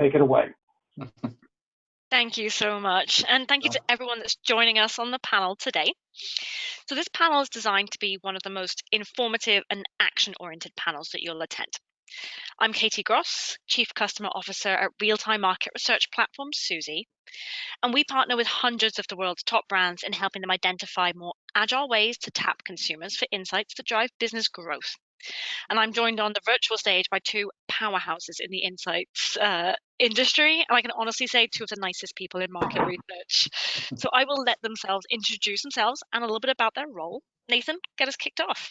take it away. Thank you so much. And thank you to everyone that's joining us on the panel today. So, this panel is designed to be one of the most informative and action oriented panels that you'll attend. I'm Katie Gross, Chief Customer Officer at real time market research platform Suzy. And we partner with hundreds of the world's top brands in helping them identify more agile ways to tap consumers for insights that drive business growth. And I'm joined on the virtual stage by two powerhouses in the insights uh, industry. And I can honestly say two of the nicest people in market research. So I will let themselves introduce themselves and a little bit about their role. Nathan, get us kicked off.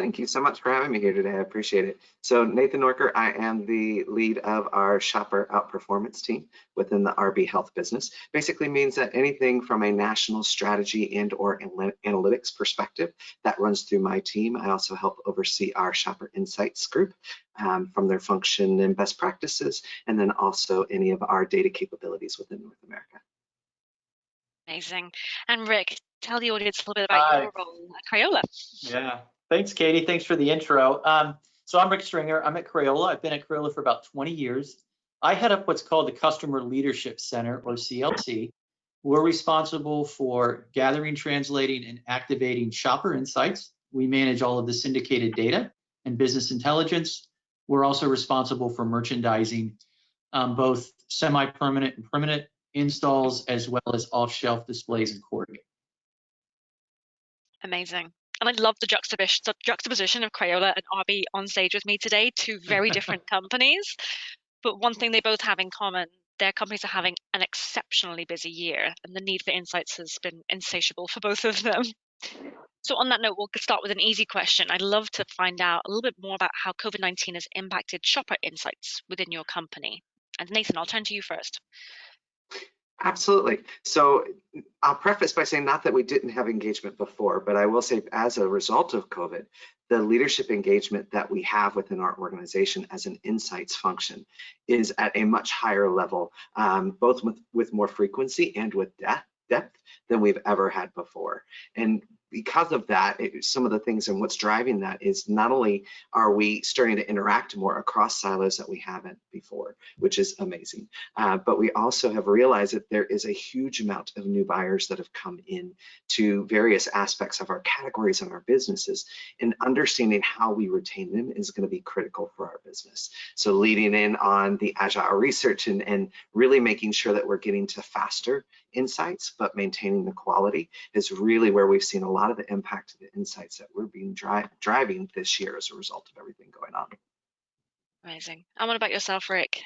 Thank you so much for having me here today. I appreciate it. So Nathan Norker, I am the lead of our shopper outperformance team within the RB Health business. Basically means that anything from a national strategy and or analytics perspective that runs through my team. I also help oversee our shopper insights group um, from their function and best practices, and then also any of our data capabilities within North America. Amazing. And Rick, tell the audience a little bit about Hi. your role at Crayola. Yeah, Thanks, Katie. Thanks for the intro. Um, so I'm Rick Stringer. I'm at Crayola. I've been at Crayola for about 20 years. I head up what's called the Customer Leadership Center, or CLC. We're responsible for gathering, translating, and activating shopper insights. We manage all of the syndicated data and business intelligence. We're also responsible for merchandising, um, both semi-permanent and permanent installs, as well as off-shelf displays and cording. Amazing. And I love the juxtaposition, juxtaposition of Crayola and RB on stage with me today, two very different companies. But one thing they both have in common, their companies are having an exceptionally busy year, and the need for insights has been insatiable for both of them. So, on that note, we'll start with an easy question. I'd love to find out a little bit more about how COVID 19 has impacted shopper insights within your company. And Nathan, I'll turn to you first. Absolutely. So I'll preface by saying not that we didn't have engagement before, but I will say as a result of COVID, the leadership engagement that we have within our organization as an insights function is at a much higher level, um, both with, with more frequency and with depth depth than we've ever had before. And because of that, it, some of the things and what's driving that is not only are we starting to interact more across silos that we haven't before, which is amazing, uh, but we also have realized that there is a huge amount of new buyers that have come in to various aspects of our categories and our businesses, and understanding how we retain them is going to be critical for our business. So leading in on the agile research and, and really making sure that we're getting to faster insights, but maintaining the quality is really where we've seen a lot of the impact of the insights that we're being dri driving this year as a result of everything going on. Amazing. And what about yourself, Rick?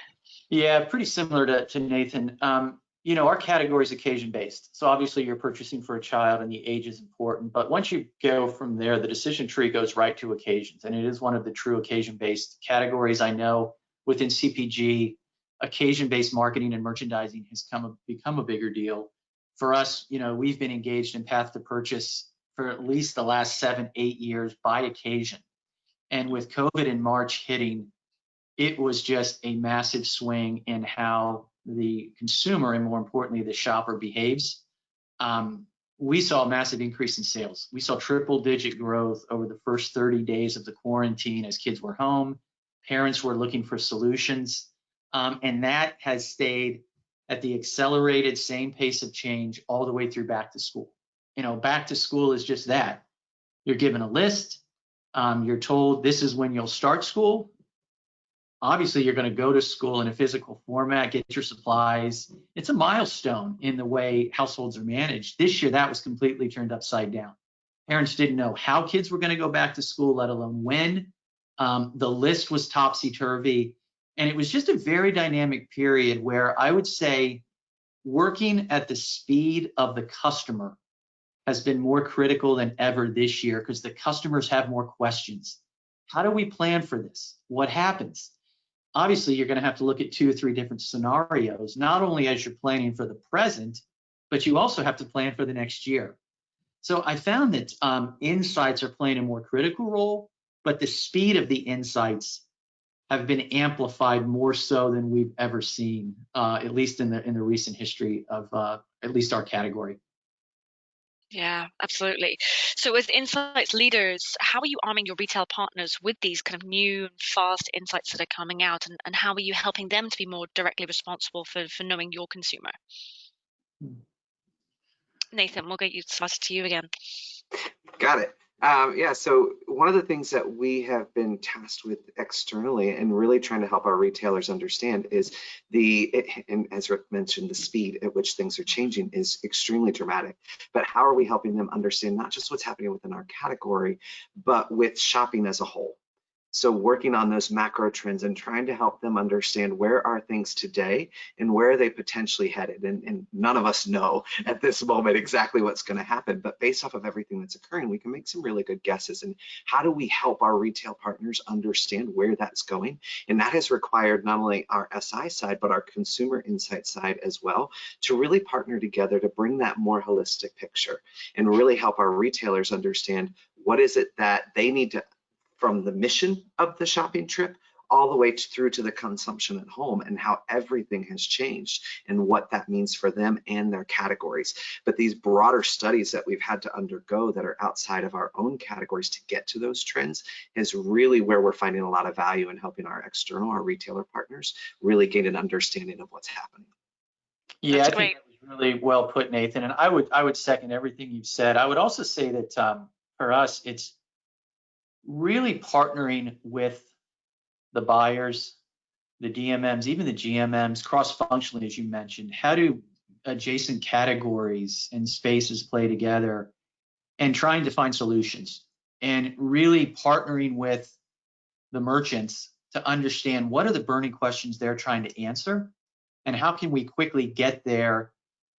Yeah, pretty similar to, to Nathan. Um, you know, our category is occasion based. So obviously you're purchasing for a child and the age is important. But once you go from there, the decision tree goes right to occasions. And it is one of the true occasion based categories I know within CPG occasion-based marketing and merchandising has come become a bigger deal. For us, you know, we've been engaged in path to purchase for at least the last seven, eight years by occasion. And with COVID in March hitting, it was just a massive swing in how the consumer and more importantly, the shopper behaves. Um, we saw a massive increase in sales. We saw triple digit growth over the first 30 days of the quarantine as kids were home. Parents were looking for solutions. Um, and that has stayed at the accelerated same pace of change all the way through back to school. You know, back to school is just that. You're given a list. Um, you're told this is when you'll start school. Obviously, you're going to go to school in a physical format, get your supplies. It's a milestone in the way households are managed. This year, that was completely turned upside down. Parents didn't know how kids were going to go back to school, let alone when. Um, the list was topsy turvy. And it was just a very dynamic period where I would say working at the speed of the customer has been more critical than ever this year because the customers have more questions. How do we plan for this? What happens? Obviously, you're going to have to look at two or three different scenarios, not only as you're planning for the present, but you also have to plan for the next year. So I found that um, insights are playing a more critical role, but the speed of the insights have been amplified more so than we've ever seen, uh, at least in the in the recent history of uh, at least our category. Yeah, absolutely. So, as insights leaders, how are you arming your retail partners with these kind of new and fast insights that are coming out, and, and how are you helping them to be more directly responsible for, for knowing your consumer? Hmm. Nathan, we'll get you started to you again. Got it. Um, yeah, so one of the things that we have been tasked with externally and really trying to help our retailers understand is the, and as Rick mentioned, the speed at which things are changing is extremely dramatic. But how are we helping them understand not just what's happening within our category, but with shopping as a whole? So working on those macro trends and trying to help them understand where are things today and where are they potentially headed. And, and none of us know at this moment exactly what's going to happen, but based off of everything that's occurring, we can make some really good guesses. And how do we help our retail partners understand where that's going? And that has required not only our SI side, but our consumer insight side as well to really partner together to bring that more holistic picture and really help our retailers understand what is it that they need to from the mission of the shopping trip all the way to, through to the consumption at home and how everything has changed and what that means for them and their categories. But these broader studies that we've had to undergo that are outside of our own categories to get to those trends is really where we're finding a lot of value in helping our external, our retailer partners really gain an understanding of what's happening. Yeah, That's I great. think that was really well put, Nathan. And I would I would second everything you've said. I would also say that um, for us, it's really partnering with the buyers, the DMMs, even the GMMs, cross-functionally, as you mentioned. How do adjacent categories and spaces play together and trying to find solutions and really partnering with the merchants to understand what are the burning questions they're trying to answer and how can we quickly get there,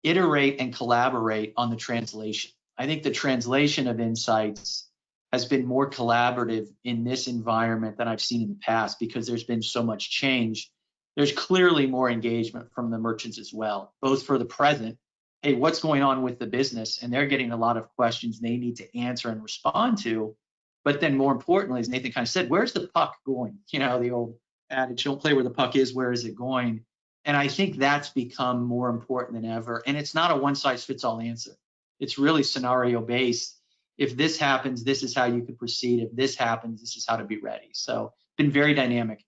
iterate and collaborate on the translation. I think the translation of insights has been more collaborative in this environment than I've seen in the past because there's been so much change. There's clearly more engagement from the merchants as well, both for the present, hey, what's going on with the business? And they're getting a lot of questions they need to answer and respond to. But then more importantly, as Nathan kind of said, where's the puck going? You know, the old adage, don't play where the puck is, where is it going? And I think that's become more important than ever. And it's not a one size fits all answer. It's really scenario based if this happens, this is how you could proceed. If this happens, this is how to be ready. So been very dynamic.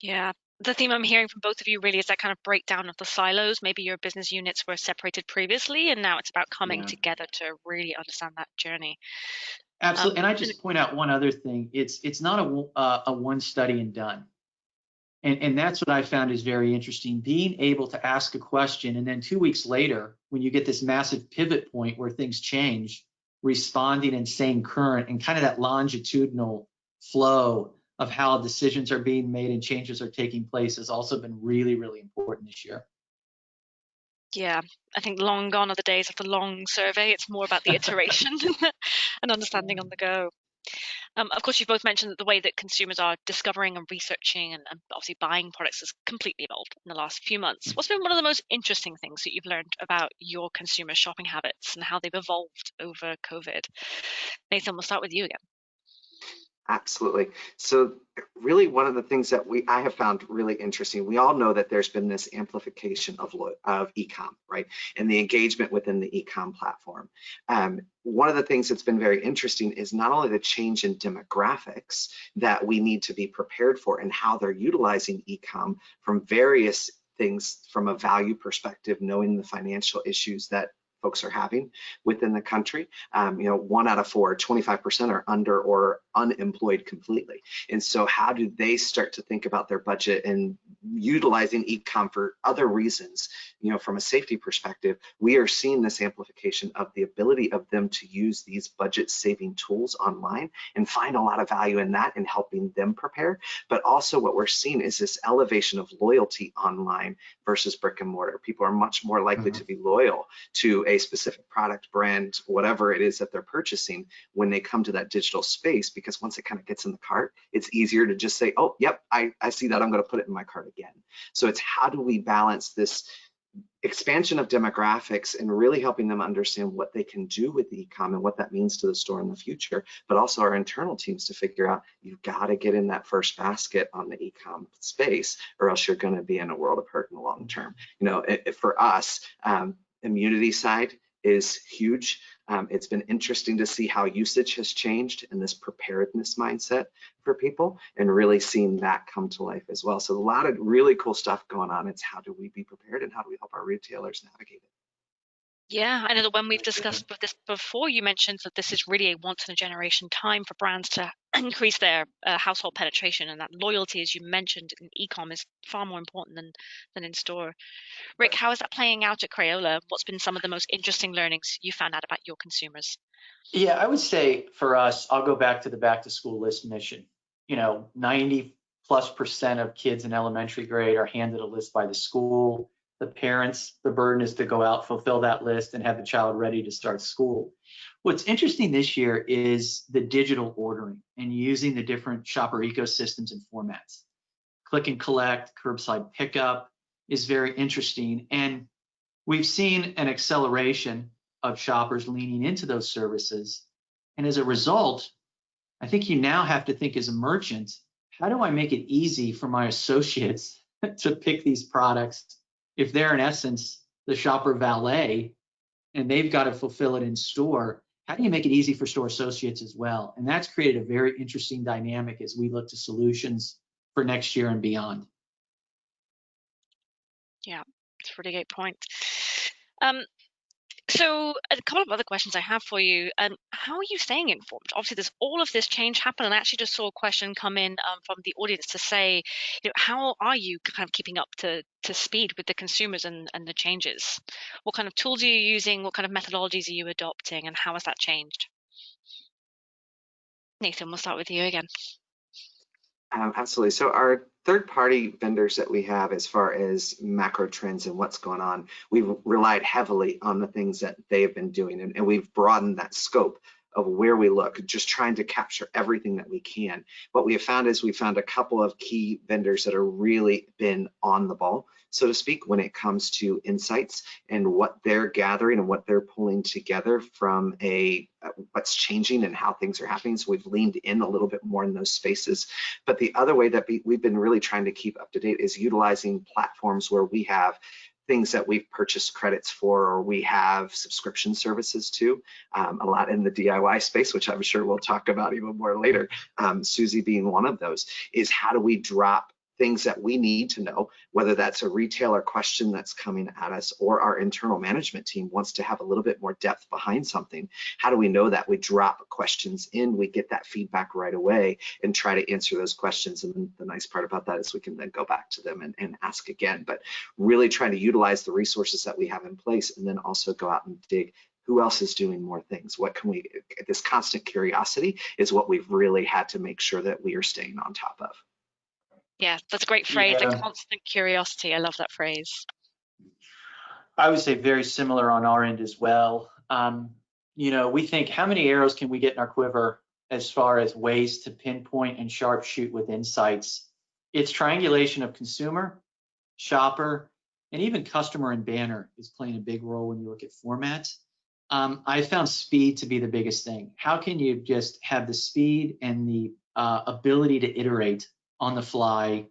Yeah. The theme I'm hearing from both of you really is that kind of breakdown of the silos. Maybe your business units were separated previously, and now it's about coming yeah. together to really understand that journey. Absolutely. Um, and I just point out one other thing. It's it's not a uh, a one study and done. And, and that's what I found is very interesting. Being able to ask a question, and then two weeks later, when you get this massive pivot point where things change, responding and staying current and kind of that longitudinal flow of how decisions are being made and changes are taking place has also been really, really important this year. Yeah, I think long gone are the days of the long survey. It's more about the iteration and understanding on the go. Um, of course, you've both mentioned that the way that consumers are discovering and researching and, and, obviously buying products has completely evolved in the last few months. Mm. What's been one of the most interesting things that you've learned about your consumer shopping habits and how they've evolved over COVID? Nathan, we'll start with you again. Absolutely. So really one of the things that we I have found really interesting, we all know that there's been this amplification of, of ecom, right? And the engagement within the ecom platform. Um, one of the things that's been very interesting is not only the change in demographics that we need to be prepared for and how they're utilizing ecom from various things from a value perspective, knowing the financial issues that folks are having within the country. Um, you know, one out of four, 25% are under or unemployed completely. And so how do they start to think about their budget and utilizing ecom for other reasons? You know, from a safety perspective, we are seeing this amplification of the ability of them to use these budget saving tools online and find a lot of value in that and helping them prepare. But also what we're seeing is this elevation of loyalty online versus brick and mortar. People are much more likely mm -hmm. to be loyal to a specific product, brand, whatever it is that they're purchasing when they come to that digital space, because once it kind of gets in the cart, it's easier to just say, oh, yep, I, I see that, I'm gonna put it in my cart again. So it's how do we balance this expansion of demographics and really helping them understand what they can do with e-com and what that means to the store in the future, but also our internal teams to figure out you've got to get in that first basket on the e-com space or else you're going to be in a world of hurt in the long term. You know, it, it, for us, um, immunity side, is huge. Um, it's been interesting to see how usage has changed and this preparedness mindset for people and really seeing that come to life as well. So a lot of really cool stuff going on. It's how do we be prepared and how do we help our retailers navigate it? Yeah, I know that when we've discussed with this before, you mentioned that this is really a once in a generation time for brands to increase their uh, household penetration, and that loyalty, as you mentioned, in e-com is far more important than than in store. Rick, how is that playing out at Crayola? What's been some of the most interesting learnings you found out about your consumers? Yeah, I would say for us, I'll go back to the back to school list mission. You know, 90 plus percent of kids in elementary grade are handed a list by the school the parents, the burden is to go out, fulfill that list, and have the child ready to start school. What's interesting this year is the digital ordering and using the different shopper ecosystems and formats. Click and collect, curbside pickup is very interesting. And we've seen an acceleration of shoppers leaning into those services. And as a result, I think you now have to think as a merchant, how do I make it easy for my associates to pick these products if they're in essence the shopper valet and they've got to fulfill it in store, how do you make it easy for store associates as well? And that's created a very interesting dynamic as we look to solutions for next year and beyond. Yeah, it's a pretty great point. Um, so a couple of other questions I have for you. Um, how are you staying informed? Obviously, there's all of this change happen, and I actually just saw a question come in um, from the audience to say, you know, how are you kind of keeping up to to speed with the consumers and, and the changes? What kind of tools are you using? What kind of methodologies are you adopting, and how has that changed? Nathan, we'll start with you again. Um, absolutely. So our third-party vendors that we have as far as macro trends and what's going on, we've relied heavily on the things that they have been doing and, and we've broadened that scope of where we look, just trying to capture everything that we can. What we have found is we found a couple of key vendors that are really been on the ball, so to speak, when it comes to insights and what they're gathering and what they're pulling together from a what's changing and how things are happening. So we've leaned in a little bit more in those spaces. But the other way that we, we've been really trying to keep up to date is utilizing platforms where we have things that we've purchased credits for or we have subscription services to, um, a lot in the DIY space, which I'm sure we'll talk about even more later, um, Suzy being one of those, is how do we drop things that we need to know, whether that's a retailer question that's coming at us or our internal management team wants to have a little bit more depth behind something. How do we know that? We drop questions in, we get that feedback right away and try to answer those questions. And the nice part about that is we can then go back to them and, and ask again, but really trying to utilize the resources that we have in place and then also go out and dig who else is doing more things what can we this constant curiosity is what we've really had to make sure that we are staying on top of yeah, that's a great phrase. Yeah. A constant curiosity. I love that phrase. I would say very similar on our end as well. Um, you know, we think how many arrows can we get in our quiver as far as ways to pinpoint and sharpshoot with insights? It's triangulation of consumer, shopper, and even customer and banner is playing a big role when you look at formats. Um, I found speed to be the biggest thing. How can you just have the speed and the uh, ability to iterate on the fly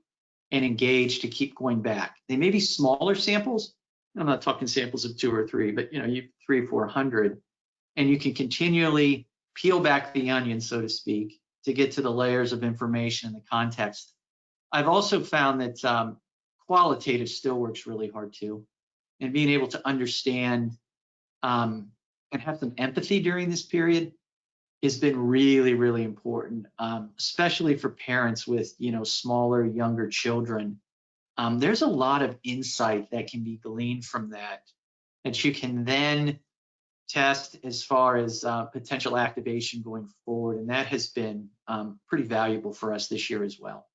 and engage to keep going back. They may be smaller samples. I'm not talking samples of two or three, but you know, you three, four hundred, and you can continually peel back the onion, so to speak, to get to the layers of information and the context. I've also found that um, qualitative still works really hard too, and being able to understand um, and have some empathy during this period has been really, really important, um, especially for parents with, you know, smaller, younger children. Um, there's a lot of insight that can be gleaned from that that you can then test as far as uh, potential activation going forward. And that has been um, pretty valuable for us this year as well.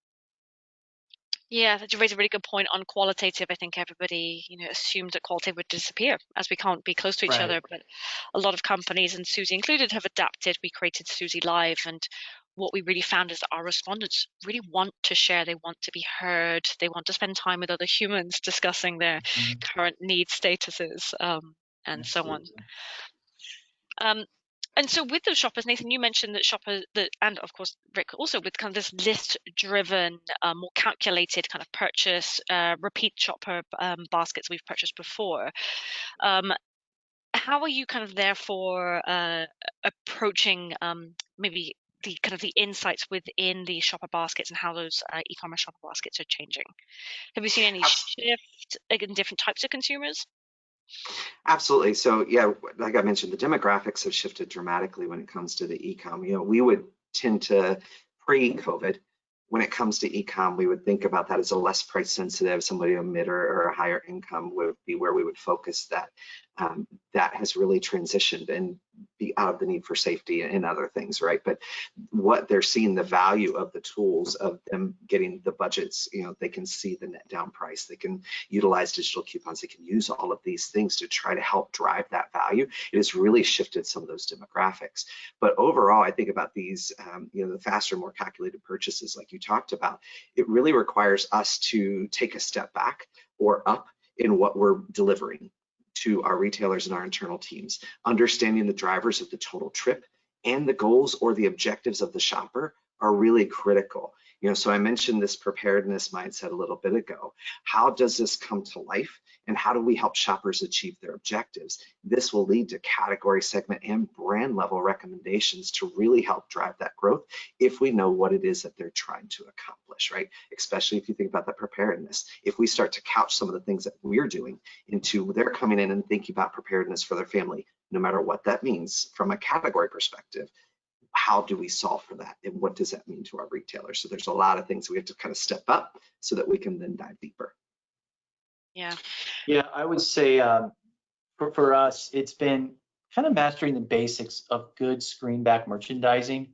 Yeah, that you raise a really good point on qualitative. I think everybody, you know, assumed that qualitative would disappear as we can't be close to each Right. other. But a lot of companies, and Suzy included, have adapted. We created Suzy Live, and what we really found is that our respondents really want to share. They want to be heard. They want to spend time with other humans discussing their Mhm. current needs statuses, um, and so on. Um, and so with those shoppers, Nathan, you mentioned that shoppers, that, and of course Rick also with kind of this list-driven, uh, more calculated kind of purchase, uh, repeat shopper um, baskets we've purchased before. Um, how are you kind of therefore uh, approaching um, maybe the kind of the insights within the shopper baskets and how those uh, e-commerce shopper baskets are changing? Have you seen any shift in different types of consumers? Absolutely. So yeah, like I mentioned, the demographics have shifted dramatically when it comes to the e-com. You know, we would tend to pre-COVID when it comes to ecom, we would think about that as a less price sensitive, somebody a mid or, or, a higher income would be where we would focus that. Um, that has really transitioned and be out of the need for safety and other things, right? But what they're seeing the value of the tools of them getting the budgets, you know, they can see the net down price, they can utilize digital coupons, they can use all of these things to try to help drive that value. It has really shifted some of those demographics. But overall, I think about these, um, you know, the faster, more calculated purchases like you talked about, it really requires us to take a step back or up in what we're delivering to our retailers and our internal teams, understanding the drivers of the total trip and the goals or the objectives of the shopper are really critical. You know, so I mentioned this preparedness mindset a little bit ago. How does this come to life? And how do we help shoppers achieve their objectives? This will lead to category segment and brand level recommendations to really help drive that growth if we know what it is that they're trying to accomplish, right? Especially if you think about that preparedness. If we start to couch some of the things that we're doing into they're coming in and thinking about preparedness for their family, no matter what that means from a category perspective, how do we solve for that and what does that mean to our retailers so there's a lot of things we have to kind of step up so that we can then dive deeper yeah yeah i would say um, for, for us it's been kind of mastering the basics of good screen back merchandising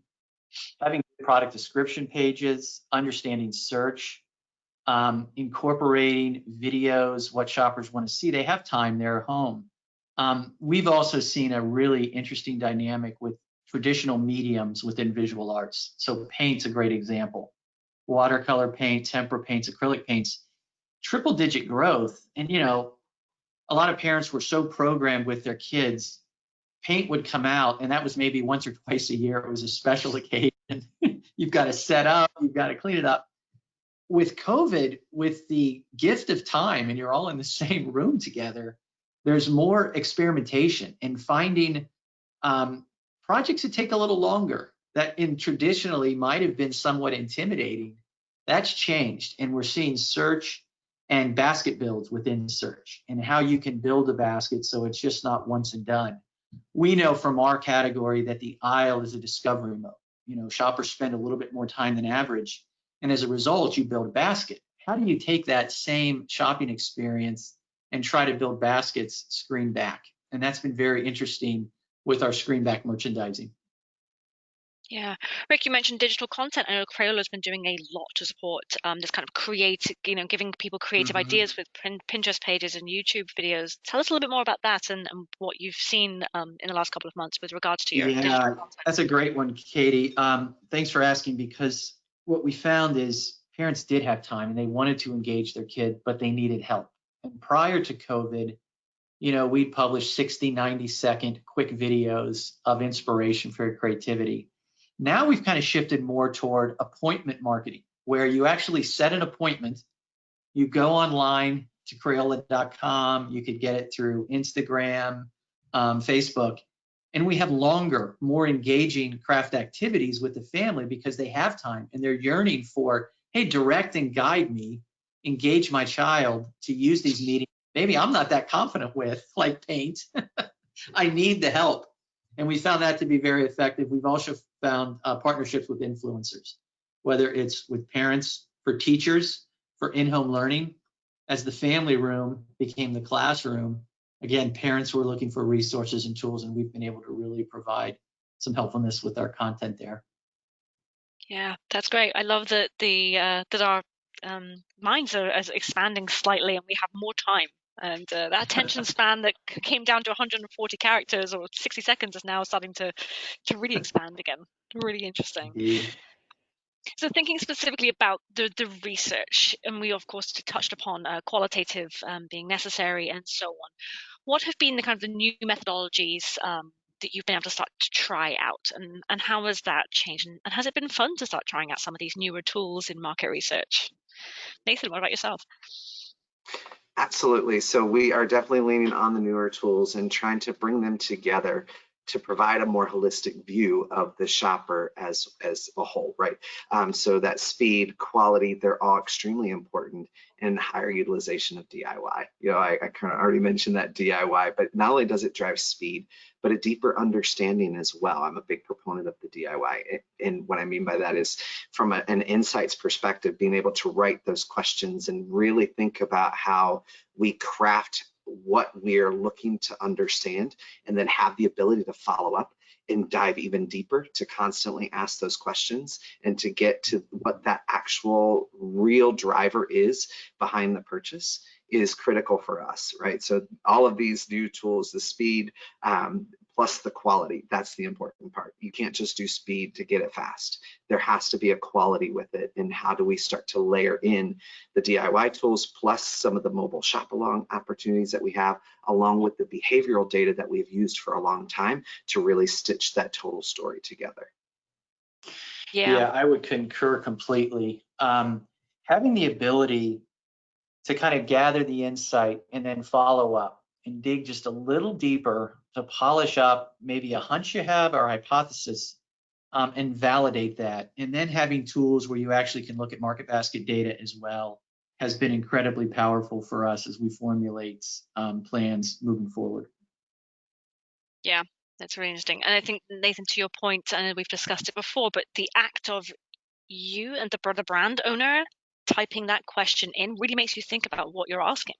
having product description pages understanding search um, incorporating videos what shoppers want to see they have time they're home um, we've also seen a really interesting dynamic with traditional mediums within visual arts. So paint's a great example. Watercolor paint, tempera paints, acrylic paints, triple digit growth. And you know, a lot of parents were so programmed with their kids, paint would come out and that was maybe once or twice a year. It was a special occasion. you've got to set up, you've got to clean it up. With COVID, with the gift of time and you're all in the same room together, there's more experimentation and finding um, projects that take a little longer that in traditionally might have been somewhat intimidating that's changed and we're seeing search and basket builds within search and how you can build a basket so it's just not once and done. We know from our category that the aisle is a discovery mode. You know shoppers spend a little bit more time than average and as a result you build a basket. How do you take that same shopping experience and try to build baskets screen back? And that's been very interesting with our screen back merchandising. Yeah, Rick, you mentioned digital content. I know Crayola's been doing a lot to support um, this kind of creative, you know, giving people creative mm-hmm. ideas with Pinterest pages and YouTube videos. Tell us a little bit more about that and, and what you've seen um, in the last couple of months with regards to your yeah, that's a great one, Katie. Um, thanks for asking because what we found is parents did have time and they wanted to engage their kid, but they needed help. And prior to COVID, you know, we'd publish 60, 90 second quick videos of inspiration for creativity. Now we've kind of shifted more toward appointment marketing, where you actually set an appointment, you go online to Crayola.com, you could get it through Instagram, um, Facebook, and we have longer, more engaging craft activities with the family because they have time and they're yearning for, hey, direct and guide me, engage my child to use these meetings maybe I'm not that confident with, like paint. I need the help. And we found that to be very effective. We've also found uh, partnerships with influencers, whether it's with parents, for teachers, for in-home learning. As the family room became the classroom, again, parents were looking for resources and tools, and we've been able to really provide some helpfulness with our content there. Yeah, that's great. I love that the uh, that our um, minds are expanding slightly, and we have more time and uh, that attention span that came down to 140 characters or 60 seconds is now starting to to really expand again. Really interesting. Yeah. so thinking specifically about the the research and we of course touched upon uh, qualitative um, being necessary and so on what have been the kind of the new methodologies um, that you've been able to start to try out? And, and how has that changed? And, and has it been fun to start trying out some of these newer tools in market research? Nathan what about yourself Absolutely. So we are definitely leaning on the newer tools and trying to bring them together to provide a more holistic view of the shopper as as a whole, right? Um, so that speed, quality, they're all extremely important and higher utilization of DIY. You know, I, I kind of already mentioned that DIY, but not only does it drive speed, but a deeper understanding as well. I'm a big proponent of the DIY. And what I mean by that is from a, an insights perspective, being able to write those questions and really think about how we craft what we're looking to understand and then have the ability to follow up and dive even deeper to constantly ask those questions and to get to what that actual real driver is behind the purchase is critical for us, right? So all of these new tools, the speed, um, plus the quality. That's the important part. You can't just do speed to get it fast. There has to be a quality with it. And how do we start to layer in the DIY tools plus some of the mobile shop along opportunities that we have, along with the behavioral data that we've used for a long time to really stitch that total story together. Yeah, Yeah, I would concur completely. Um, having the ability to kind of gather the insight and then follow up and dig just a little deeper to polish up maybe a hunch you have or a hypothesis um, and validate that. And then having tools where you actually can look at market basket data as well has been incredibly powerful for us as we formulate um, plans moving forward. Yeah, that's really interesting. And I think Nathan, to your point, and we've discussed it before, but the act of you and the brother brand owner typing that question in really makes you think about what you're asking,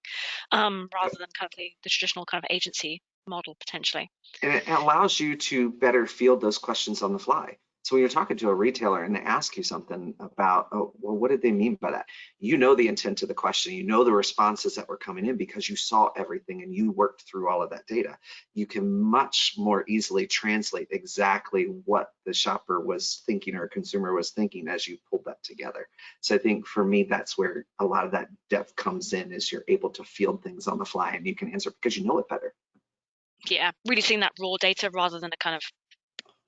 um, rather than kind of the, the traditional kind of agency model potentially. And it allows you to better field those questions on the fly. So when you're talking to a retailer and they ask you something about, oh, well, what did they mean by that? You know the intent of the question, you know the responses that were coming in because you saw everything and you worked through all of that data. You can much more easily translate exactly what the shopper was thinking or consumer was thinking as you pulled that together. So I think for me, that's where a lot of that depth comes in is you're able to field things on the fly and you can answer because you know it better. Yeah, really seeing that raw data rather than a kind of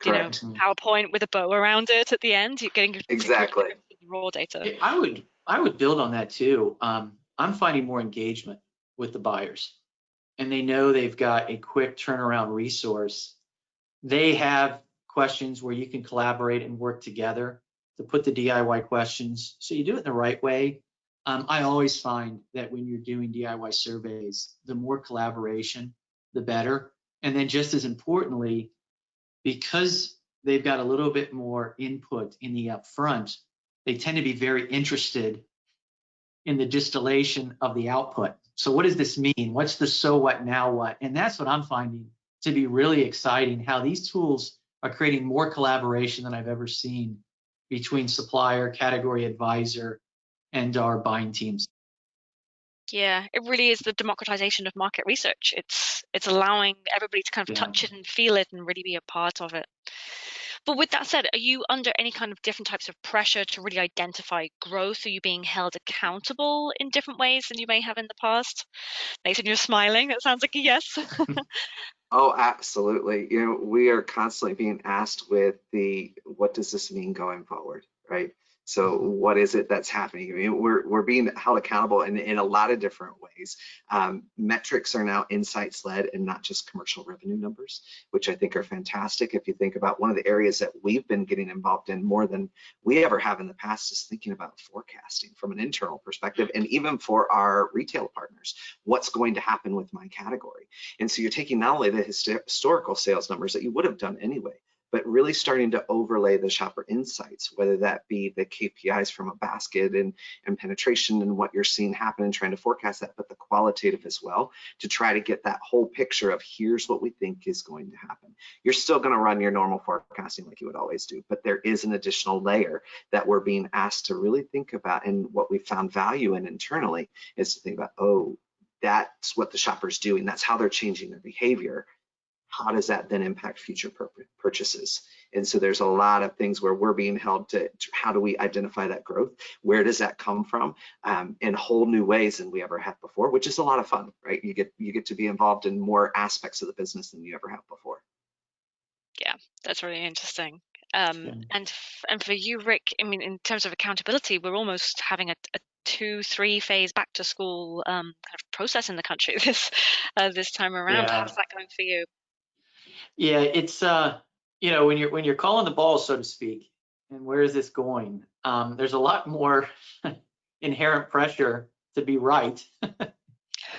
you Correct. know PowerPoint with a bow around it at the end. You're getting Exactly. raw data. I would I would build on that too. Um, I'm finding more engagement with the buyers, and they know they've got a quick turnaround resource. They have questions where you can collaborate and work together to put the DIY questions. So you do it in the right way. Um, I always find that when you're doing DIY surveys, the more collaboration, the better. And then just as importantly, because they've got a little bit more input in the upfront, they tend to be very interested in the distillation of the output. So what does this mean? What's the so what now what? And that's what I'm finding to be really exciting, how these tools are creating more collaboration than I've ever seen between supplier, category advisor, and our buying teams. Yeah, it really is the democratization of market research. It's it's allowing everybody to kind of Yeah. touch it and feel it and really be a part of it. But with that said, are you under any kind of different types of pressure to really identify growth? Are you being held accountable in different ways than you may have in the past? Nathan, you're smiling. That sounds like a yes. Oh, absolutely. You know, we are constantly being asked with the, what does this mean going forward, right? So what is it that's happening? I mean, we're, we're being held accountable in, in a lot of different ways. Um, metrics are now insights led and not just commercial revenue numbers, which I think are fantastic. If you think about one of the areas that we've been getting involved in more than we ever have in the past is thinking about forecasting from an internal perspective and even for our retail partners, what's going to happen with my category. And so you're taking not only the historical sales numbers that you would have done anyway, but really starting to overlay the shopper insights, whether that be the KPIs from a basket and, and penetration and what you're seeing happen and trying to forecast that, but the qualitative as well to try to get that whole picture of here's what we think is going to happen. You're still going to run your normal forecasting like you would always do, but there is an additional layer that we're being asked to really think about. And what we found value in internally is to think about, oh, that's what the shopper's doing. That's how they're changing their behavior how does that then impact future purchases? And so there's a lot of things where we're being held to, to how do we identify that growth? Where does that come from? Um, in whole new ways than we ever have before, which is a lot of fun, right? You get you get to be involved in more aspects of the business than you ever have before. Yeah, that's really interesting. Um, Yeah. and and for you, Rick, I mean, in terms of accountability, we're almost having a, a two, three phase back to school um, kind of process in the country this uh, this time around. Yeah. How's that going for you? Yeah, it's uh, you know, when you're when you're calling the ball, so to speak, and where is this going? Um, there's a lot more inherent pressure to be right,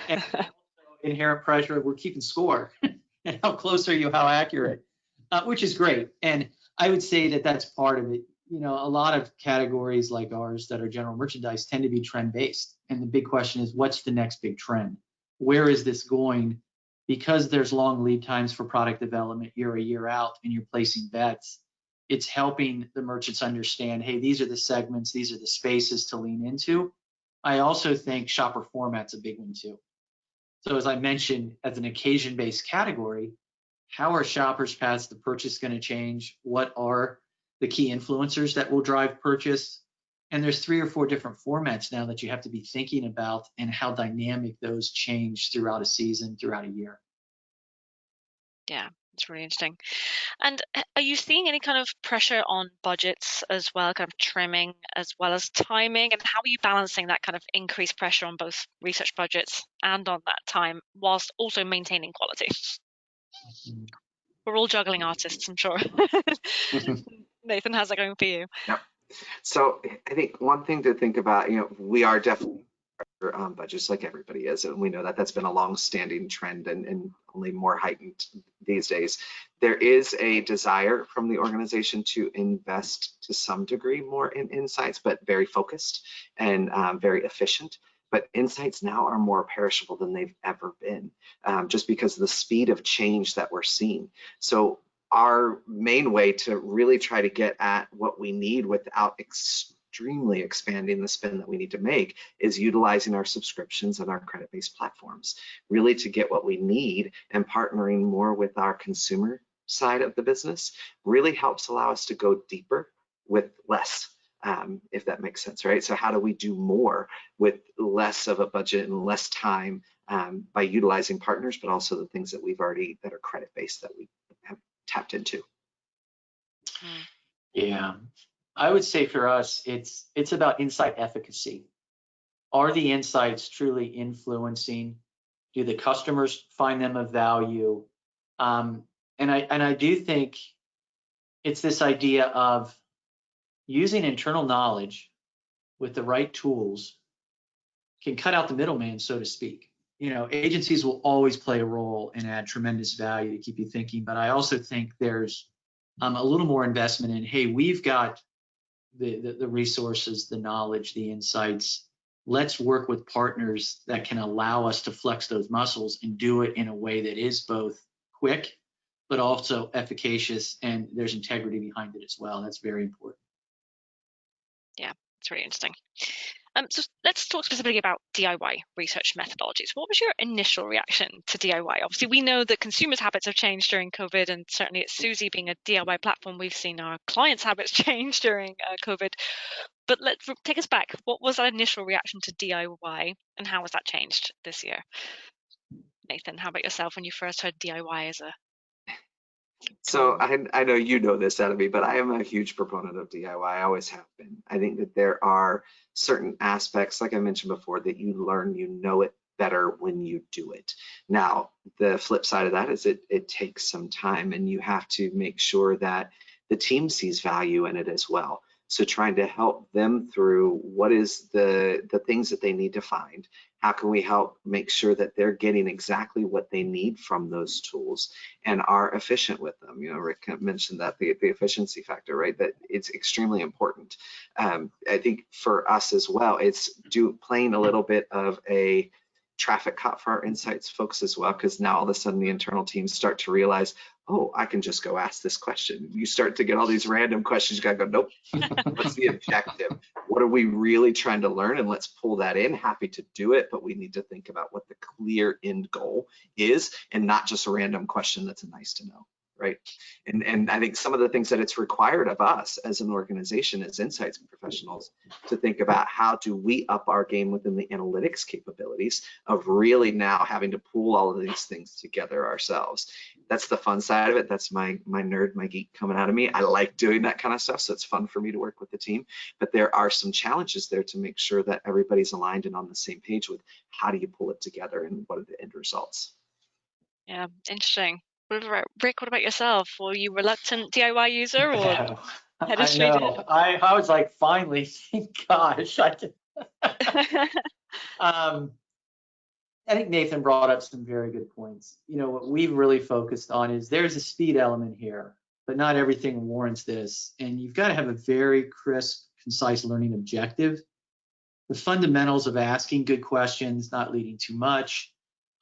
and also inherent pressure we're keeping score. and how close are you? How accurate? Uh, which is great, and I would say that that's part of it. You know, a lot of categories like ours that are general merchandise tend to be trend based, and the big question is, what's the next big trend? Where is this going? Because there's long lead times for product development year a year out and you're placing bets it's helping the merchants understand hey these are the segments these are the spaces to lean into. I also think shopper format's a big one too. So as i mentioned as an occasion based category how are shoppers paths to purchase going to change? What are the key influencers that will drive purchase and there's three or four different formats now that you have to be thinking about and how dynamic those change throughout a season, throughout a year. Yeah, it's really interesting. And uh, are you seeing any kind of pressure on budgets as well, kind of trimming as well as timing? And how are you balancing that kind of increased pressure on both research budgets and on that time whilst also maintaining quality? Mhm. We're all juggling artists, I'm sure. Nathan, how's that going for you? So I think one thing to think about, you know, we are definitely um, budgets like everybody is, and we know that that's been a long-standing trend and, and only more heightened these days. There is a desire from the organization to invest to some degree more in insights, but very focused and um, very efficient. But insights now are more perishable than they've ever been, um, just because of the speed of change that we're seeing. So our main way to really try to get at what we need without extremely expanding the spend that we need to make is utilizing our subscriptions and our credit-based platforms really to get what we need and partnering more with our consumer side of the business really helps allow us to go deeper with less um, if that makes sense right? So how do we do more with less of a budget and less time um, by utilizing partners but also the things that we've already that are credit based that we tapped into Yeah, I would say for us, it's it's about insight efficacy. Are the insights truly influencing? Do the customers find them of value? Um, and I and I do think it's this idea of using internal knowledge with the right tools can cut out the middleman, so to speak. You know, agencies will always play a role and add tremendous value to keep you thinking, but I also think there's um, a little more investment in, hey, we've got the, the, the resources, the knowledge, the insights. Let's work with partners that can allow us to flex those muscles and do it in a way that is both quick, but also efficacious and there's integrity behind it as well. That's very important. Yeah, it's really interesting. Um, so let's talk specifically about DIY research methodologies. What was your initial reaction to DIY? Obviously, we know that consumers' habits have changed during COVID, and certainly at Suzy being a DIY platform, we've seen our clients' habits change during uh, COVID. But let's take us back. What was that initial reaction to DIY, and how has that changed this year? Nathan, how about yourself when you first heard DIY as a So I, I know you know this out of me, but I am a huge proponent of DIY. I always have been. I think that there are certain aspects, like I mentioned before, that you learn, you know it better when you do it. Now, the flip side of that is it, it takes some time and you have to make sure that the team sees value in it as well. So trying to help them through what is the, the things that they need to find. How can we help make sure that they're getting exactly what they need from those tools and are efficient with them? You know, Rick mentioned that the, the efficiency factor, right? That it's extremely important. Um, I think for us as well, it's do playing a little bit of a traffic cop for our insights folks as well, because now all of a sudden the internal teams start to realize, oh, I can just go ask this question. You start to get all these random questions. You gotta go, nope. What's the objective? What are we really trying to learn? And let's pull that in. Happy to do it, but we need to think about what the clear end goal is, and not just a random question that's a nice to know. Right? And, and I think some of the things that it's required of us as an organization, as insights professionals, to think about how do we up our game within the analytics capabilities of really now having to pool all of these things together ourselves. That's the fun side of it. That's my my nerd, my geek coming out of me. I like doing that kind of stuff, so it's fun for me to work with the team. But there are some challenges there to make sure that everybody's aligned and on the same page with how do you pull it together and what are the end results. Yeah, interesting. What about, Rick, what about yourself? Were you reluctant DIY user or head I of straight in? know. I, I was like, finally, thank gosh. I, did- um, I think Nathan brought up some very good points. You know, what we've really focused on is there's a speed element here, but not everything warrants this. And you've got to have a very crisp, concise learning objective. The fundamentals of asking good questions, not leading too much,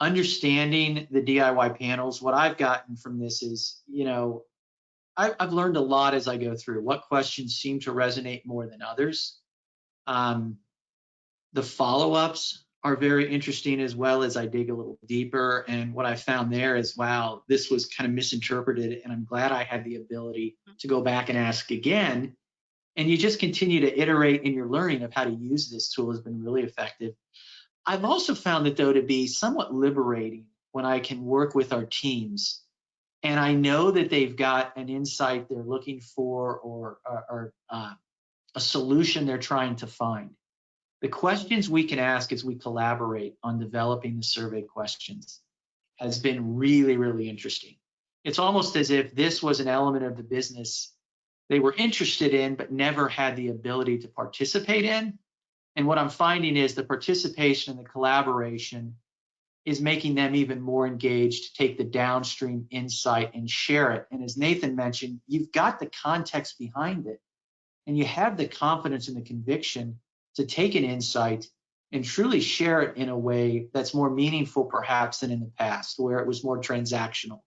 understanding the DIY panels. What I've gotten from this is, you know, I, I've learned a lot as I go through. What questions seem to resonate more than others? Um, the follow-ups are very interesting as well as I dig a little deeper. And what I found there is, wow, this was kind of misinterpreted. And I'm glad I had the ability to go back and ask again. And you just continue to iterate in your learning of how to use this tool has been really effective. I've also found it though to be somewhat liberating when I can work with our teams and I know that they've got an insight they're looking for or, or, or uh, a solution they're trying to find. The questions we can ask as we collaborate on developing the survey questions has been really, really interesting. It's almost as if this was an element of the business they were interested in, but never had the ability to participate in. And what I'm finding is the participation and the collaboration is making them even more engaged to take the downstream insight and share it. And as Nathan mentioned, you've got the context behind it and you have the confidence and the conviction to take an insight and truly share it in a way that's more meaningful perhaps than in the past where it was more transactional.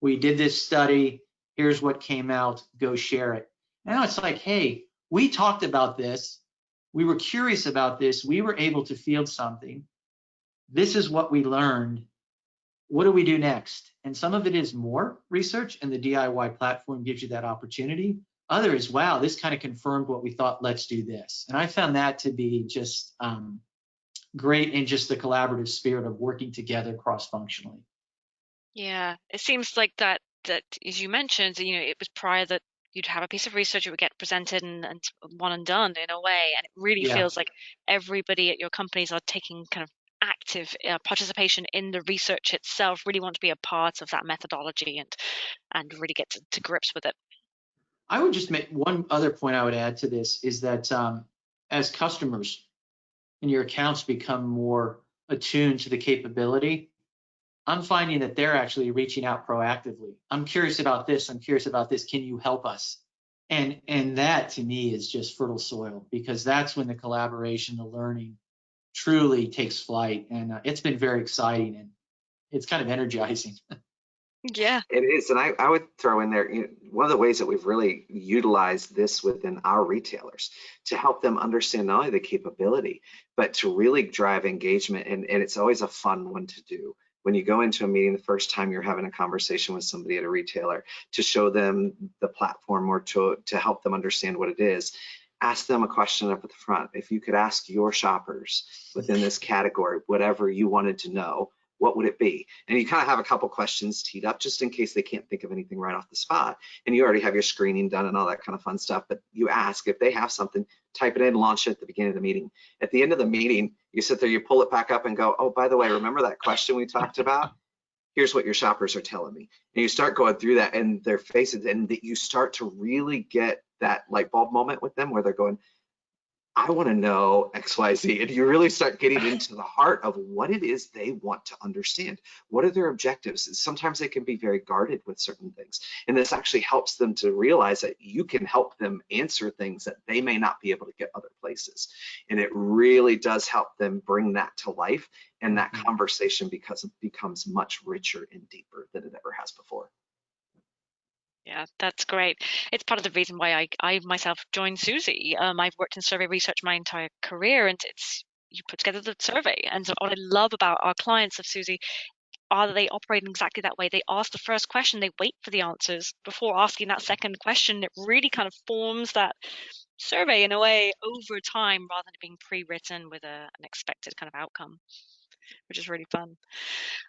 We did this study, here's what came out, go share it. Now it's like, hey, we talked about this, we were curious about this, we were able to field something this is what we learned. What do we do next? And some of it is more research, and the DIY platform gives you that opportunity. Other is, wow, this kind of confirmed what we thought, let's do this. And I found that to be just um, great in just the collaborative spirit of working together cross functionally. Yeah, it seems like that that as you mentioned, you know, it was prior that you'd have a piece of research, it would get presented and, and one and done in a way. And it really Yeah. feels like everybody at your companies are taking kind of active uh, participation in the research itself, really want to be a part of that methodology and and really get to, to grips with it. I would just make one other point I would add to this is that um, as customers and your accounts become more attuned to the capability, I'm finding that they're actually reaching out proactively. I'm curious about this. I'm curious about this. Can you help us? And and that to me is just fertile soil because that's when the collaboration, the learning, truly takes flight. And uh, it's been very exciting and it's kind of energizing. Yeah. It is, and I, I would throw in there, you know, one of the ways that we've really utilized this within our retailers to help them understand not only the capability, but to really drive engagement. And, and it's always a fun one to do. When you go into a meeting the first time you're having a conversation with somebody at a retailer to show them the platform or to, to help them understand what it is, ask them a question up at the front. If you could ask your shoppers within this category, whatever you wanted to know, what would it be? And you kind of have a couple questions teed up just in case they can't think of anything right off the spot. And you already have your screening done and all that kind of fun stuff. But you ask if they have something, type it in, launch it at the beginning of the meeting. At the end of the meeting, you sit there, you pull it back up and go, oh, by the way, remember that question we talked about? Here's what your shoppers are telling me. And you start going through that and their faces, and that you start to really get that light bulb moment with them where they're going, I want to know XYZ. And you really start getting into the heart of what it is they want to understand. What are their objectives? Sometimes they can be very guarded with certain things. And this actually helps them to realize that you can help them answer things that they may not be able to get other places. And it really does help them bring that to life. And that Mhm. conversation because it becomes much richer and deeper than it ever has before. Yeah, that's great. It's part of the reason why I, I myself joined Suzy. Um, I've worked in survey research my entire career, and it's you put together the survey. And so what I love about our clients of Suzy are they operating exactly that way? They ask the first question, they wait for the answers before asking that second question. It really kind of forms that survey in a way over time rather than it being pre-written with a, an expected kind of outcome, which is really fun.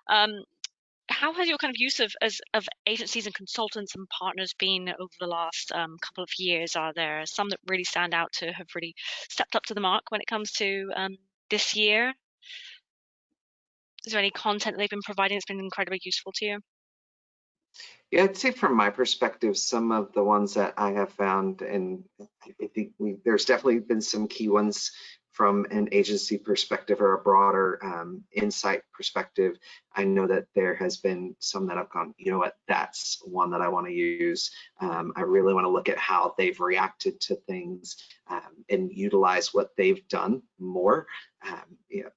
Um, how has your kind of use of as of agencies and consultants and partners been over the last um, couple of years? Are there some that really stand out to have really stepped up to the mark when it comes to um, this year? Is there any content they've been providing that's been incredibly useful to you? Yeah, I'd say from my perspective, some of the ones that I have found, and I think we, there's definitely been some key ones from an agency perspective or a broader um, insight perspective. I know that there has been some that have gone, you know what, that's one that I want to use. Um, I really want to look at how they've reacted to things um, and utilize what they've done more. Um, you know,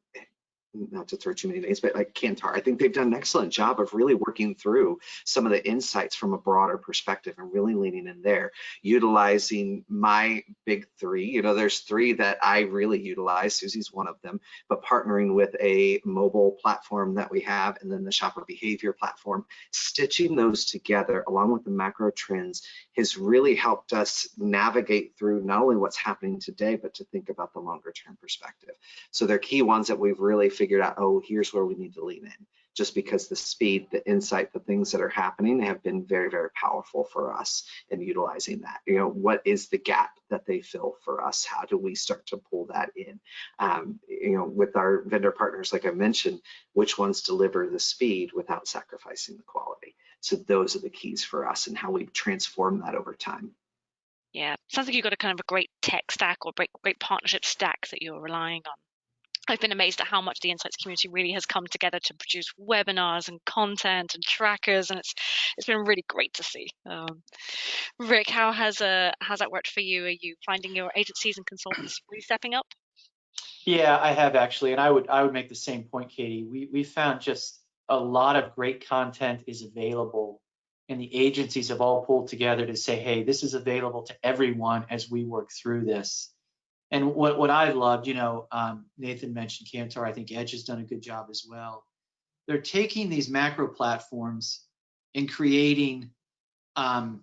not to throw too many names, but like Kantar, I think they've done an excellent job of really working through some of the insights from a broader perspective and really leaning in there, utilizing my big three. You know, there's three that I really utilize. Suzy's one of them, but partnering with a mobile platform that we have and then the shopper behavior platform, stitching those together along with the macro trends has really helped us navigate through not only what's happening today, but to think about the longer term perspective. So they're key ones that we've really figured out, oh, here's where we need to lean in just because the speed, the insight, the things that are happening have been very, very powerful for us in utilizing that. You know, what is the gap that they fill for us? How do we start to pull that in? Um, you know, with our vendor partners, like I mentioned, which ones deliver the speed without sacrificing the quality? So those are the keys for us and how we transform that over time. Yeah, sounds like you've got a kind of a great tech stack or great, great partnership stack that you're relying on. I've been amazed at how much the insights community really has come together to produce webinars and content and trackers, and it's it's been really great to see. Um, Rick, how has uh has that worked for you? Are you finding your agencies and consultants really stepping up? Yeah, I have actually, and I would I would make the same point, Katie. We we found just a lot of great content is available, and the agencies have all pulled together to say, hey, this is available to everyone as we work through this and what, what I loved, you know, um, Nathan mentioned Kantar, I think Edge has done a good job as well. They're taking these macro platforms and creating um,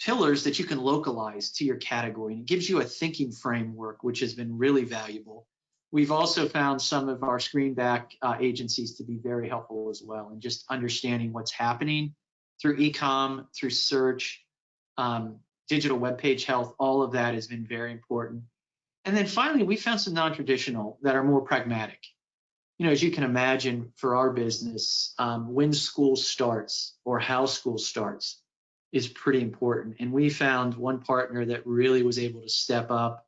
pillars that you can localize to your category. And it gives you a thinking framework, which has been really valuable. We've also found some of our screenback uh, agencies to be very helpful as well, and just understanding what's happening through ecom, through search, um, digital web page health, all of that has been very important. And then finally, we found some non-traditional that are more pragmatic. You know, as you can imagine for our business, um, when school starts or how school starts is pretty important. And we found one partner that really was able to step up,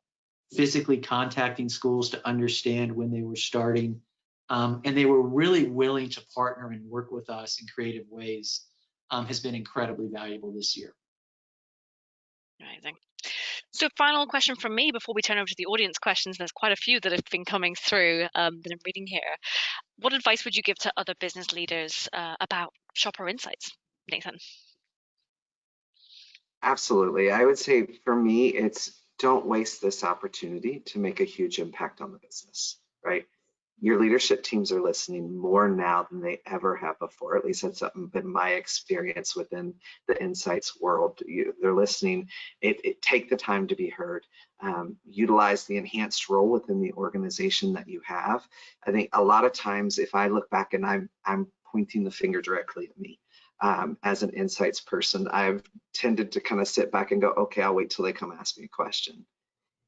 physically contacting schools to understand when they were starting. Um, and they were really willing to partner and work with us in creative ways um, has been incredibly valuable this year. Amazing. So final question from me before we turn over to the audience questions. There's quite a few that have been coming through um, that I'm reading here. What advice would you give to other business leaders uh, about shopper insights, Nathan? Absolutely. I would say for me, it's don't waste this opportunity to make a huge impact on the business, right? Your leadership teams are listening more now than they ever have before. At least that's been my experience within the insights world. You, they're listening. It, it, take the time to be heard. Um, utilize the enhanced role within the organization that you have. I think a lot of times, if I look back and I'm I'm pointing the finger directly at me. Um, as an insights person, I've tended to kind of sit back and go, okay, I'll wait till they come ask me a question.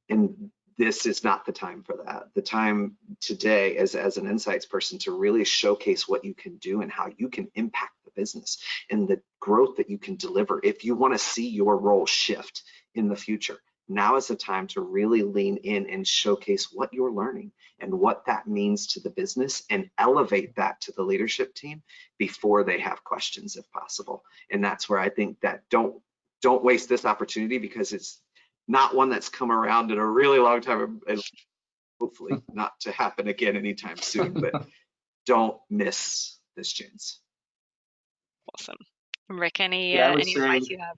And this is not the time for that. The time today as, as an insights person to really showcase what you can do and how you can impact the business and the growth that you can deliver if you want to see your role shift in the future. Now is the time to really lean in and showcase what you're learning and what that means to the business and elevate that to the leadership team before they have questions if possible. And that's where I think that don't don't waste this opportunity because it's not one that's come around in a really long time and hopefully not to happen again anytime soon but don't miss this chance. Awesome. Rick any yeah, uh, any advice you have?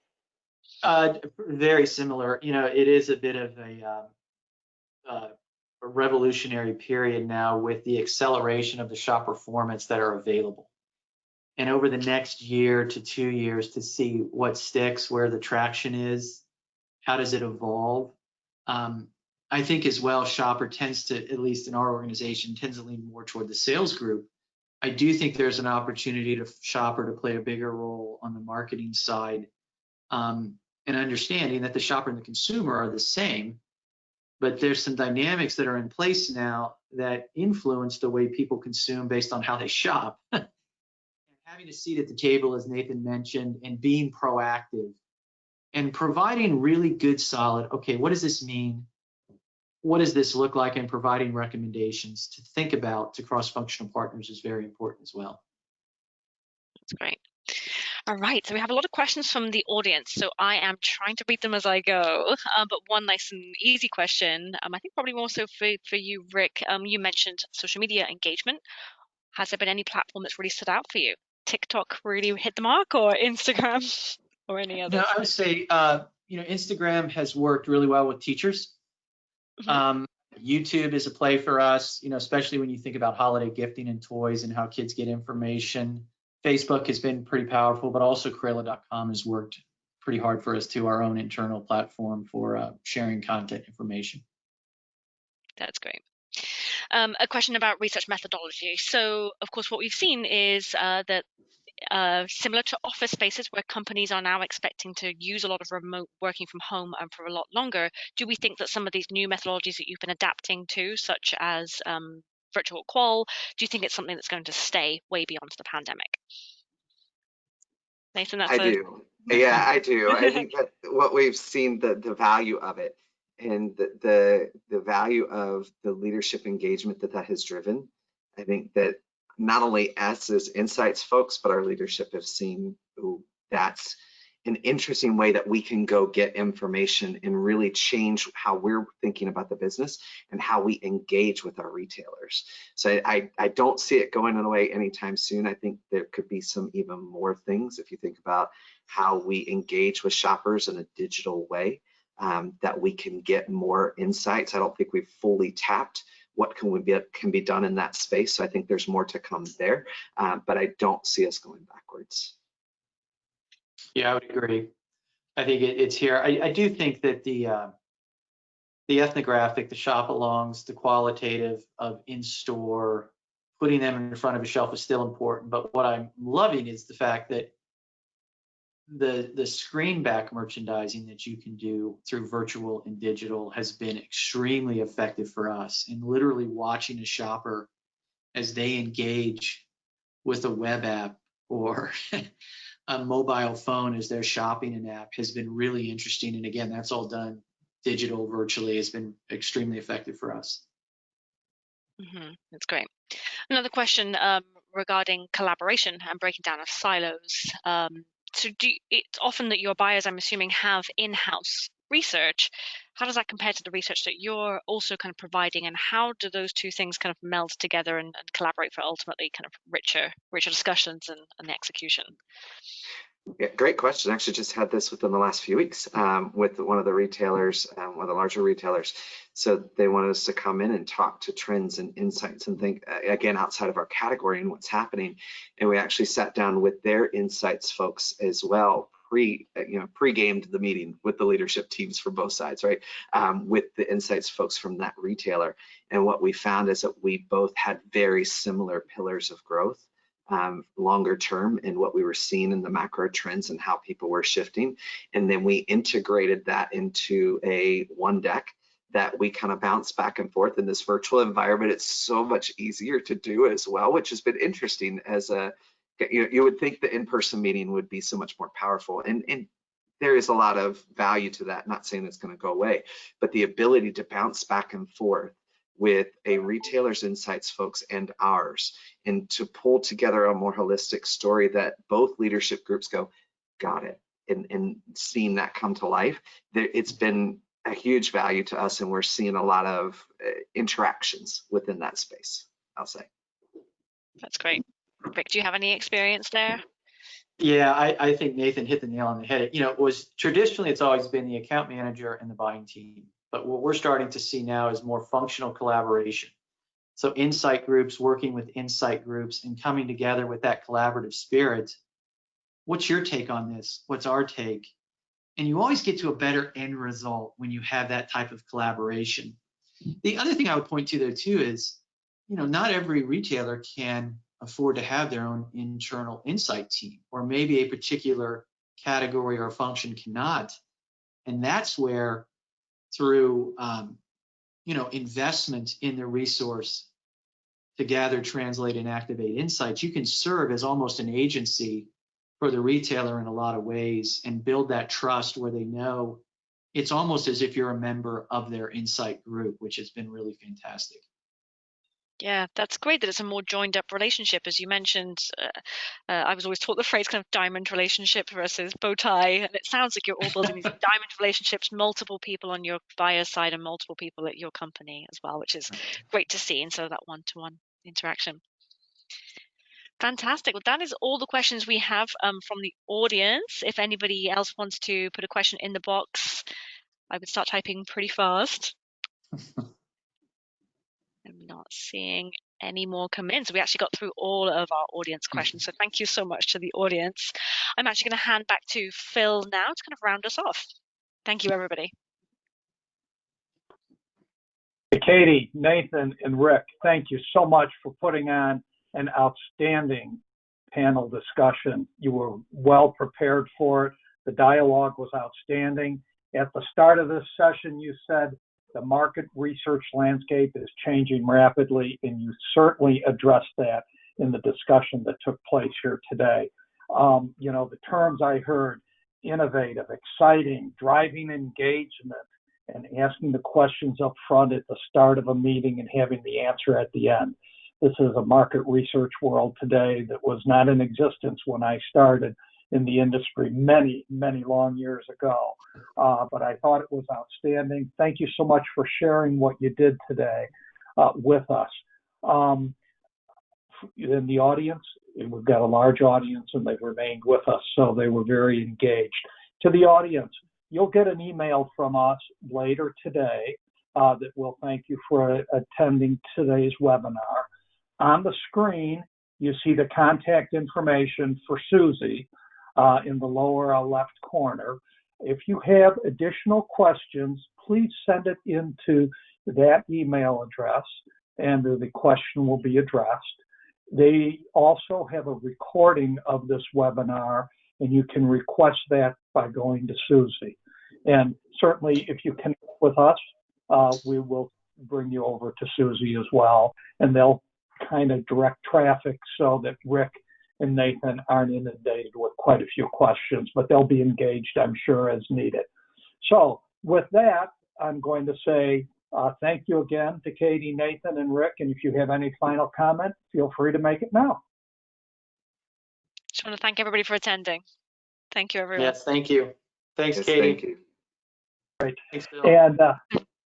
Uh, very similar. You know it is a bit of a, uh, uh, a revolutionary period now with the acceleration of the shop performance that are available. And over the next year to two years to see what sticks, where the traction is, how does it evolve. Um, I think as well, Shopper tends to, at least in our organization, tends to lean more toward the sales group. I do think there's an opportunity to Shopper to play a bigger role on the marketing side, um, and understanding that the shopper and the consumer are the same, but there's some dynamics that are in place now that influence the way people consume based on how they shop. Having a seat at the table, as Nathan mentioned, and being proactive and providing really good, solid, okay, what does this mean? What does this look like? And providing recommendations to think about to cross-functional partners is very important as well. That's great. All right, so we have a lot of questions from the audience, so I am trying to read them as I go. Uh, but one nice and easy question, um, I think probably more so for, for you, Rick. Um, you mentioned social media engagement. Has there been any platform that's really stood out for you? TikTok really hit the mark, or Instagram, or any other? No, I would say uh, you know Instagram has worked really well with teachers. Mm-hmm. Um, YouTube is a play for us, you know, especially when you think about holiday gifting and toys and how kids get information. Facebook has been pretty powerful, but also Crayola.com has worked pretty hard for us to our own internal platform for uh, sharing content information. That's great. Um, a question about research methodology. So, of course, what we've seen is uh, that uh, similar to office spaces where companies are now expecting to use a lot of remote working from home and for a lot longer, do we think that some of these new methodologies that you've been adapting to, such as um, virtual qual, do you think it's something that's going to stay way beyond the pandemic? Nathan, that's I a... do. Yeah, I do. I think that what we've seen the the value of it and the, the the value of the leadership engagement that that has driven. I think that not only us as insights folks, but our leadership have seen ooh, that's an interesting way that we can go get information and really change how we're thinking about the business and how we engage with our retailers. So I, I don't see it going away anytime soon. I think there could be some even more things if you think about how we engage with shoppers in a digital way um, that we can get more insights. I don't think we've fully tapped what can we be can be done in that space. So I think there's more to come there, uh, but I don't see us going backwards. Yeah, I would agree. I think it, it's here. I, I, do think that the uh, the ethnographic, the shop alongs, the qualitative of in-store, putting them in front of a shelf is still important. But what I'm loving is the fact that the the screen back merchandising that you can do through virtual and digital has been extremely effective for us and literally watching a shopper as they engage with a web app or a mobile phone as they're shopping an app has been really interesting. And again that's all done digital virtually. Has been extremely effective for us. Mm-hmm. that's great. Another question um, regarding collaboration and breaking down of silos. Um, so do it's often that your buyers, I'm assuming, have in-house research. How does that compare to the research that you're also kind of providing, and how do those two things kind of meld together and, and collaborate for ultimately kind of richer, richer discussions and, and the execution? Yeah, great question. Actually just had this within the last few weeks um, with one of the retailers, um, one of the larger retailers. So they wanted us to come in and talk to trends and insights and think again outside of our category and what's happening. And we actually sat down with their insights folks as well, pre you know pre-gamed the meeting with the leadership teams for both sides, right? Um, with the insights folks from that retailer. And what we found is that we both had very similar pillars of growth um, longer term in what we were seeing in the macro trends and how people were shifting. And then we integrated that into a one deck that we kind of bounce back and forth in this virtual environment. It's so much easier to do as well, which has been interesting as a, you, you would think the in-person meeting would be so much more powerful. And, and there is a lot of value to that, not saying it's gonna go away, but the ability to bounce back and forth with a retailer's insights folks and ours and to pull together a more holistic story that both leadership groups go got it and, and seeing that come to life there, it's been a huge value to us and we're seeing a lot of uh, interactions within that space i'll say that's great rick do you have any experience there yeah, I, I, think Nathan hit the nail on the head. You know, it was traditionally it's always been the account manager and the buying team. But what we're starting to see now is more functional collaboration. So insight groups, working with insight groups and coming together with that collaborative spirit. What's your take on this? What's our take? And you always get to a better end result when you have that type of collaboration. The other thing I would point to there too is, you know, not every retailer can afford to have their own internal insight team, or maybe a particular category or function cannot. And that's where through um, you know investment in the resource to gather, translate, and activate insights, you can serve as almost an agency for the retailer in a lot of ways and build that trust where they know it's almost as if you're a member of their insight group, which has been really fantastic. Yeah, that's great that it's a more joined up relationship. As you mentioned, uh, uh, I was always taught the phrase kind of diamond relationship versus bow tie. And it sounds like you're all building these diamond relationships, multiple people on your buyer side and multiple people at your company as well, which is great to see. And so that one to one interaction. Fantastic. Well, that is all the questions we have um, from the audience. If anybody else wants to put a question in the box, I would start typing pretty fast. I'm not seeing any more come in. So we actually got through all of our audience mm-hmm. questions. So thank you so much to the audience. I'm actually going to hand back to Phil now to kind of round us off. Thank you, everybody. Katie, Nathan, and Rick, thank you so much for putting on an outstanding panel discussion. You were well prepared for it. The dialogue was outstanding. At the start of this session, you said the market research landscape is changing rapidly, and you certainly addressed that in the discussion that took place here today. Um, you know, the terms I heard innovative, exciting, driving engagement, and asking the questions up front at the start of a meeting and having the answer at the end. This is a market research world today that was not in existence when I started in the industry many, many long years ago. Uh, but I thought it was outstanding. Thank you so much for sharing what you did today uh, with us. Um, in the audience, we've got a large audience and they've remained with us, so they were very engaged. To the audience, you'll get an email from us later today uh, that will thank you for attending today's webinar. On the screen, you see the contact information for Suzy uh, in the lower left corner. If you have additional questions, please send it into that email address and the question will be addressed. They also have a recording of this webinar and you can request that by going to Suzy. And certainly if you connect with us, uh, we will bring you over to Suzy as well, and they'll kind of direct traffic so that Rick and Nathan aren't inundated with quite a few questions, but they'll be engaged, I'm sure, as needed. So with that, I'm going to say uh, thank you again to Katie, Nathan, and Rick. And if you have any final comment, feel free to make it now. Just want to thank everybody for attending. Thank you, everyone. Yes, thank you. Thanks, Yes, Katie. Thank you. Thanks, Bill. And, uh,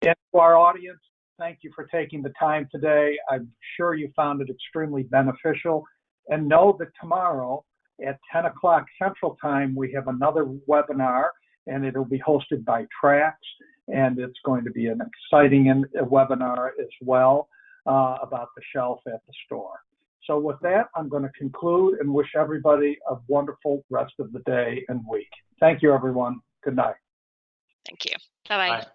and to our audience, thank you for taking the time today. I'm sure you found it extremely beneficial. And know that tomorrow at 10 o'clock Central Time, we have another webinar and it'll be hosted by Trax. And it's going to be an exciting in, webinar as well uh, about the shelf at the store. So with that, I'm going to conclude and wish everybody a wonderful rest of the day and week. Thank you, everyone. Good night. Thank you. Bye-bye. Bye.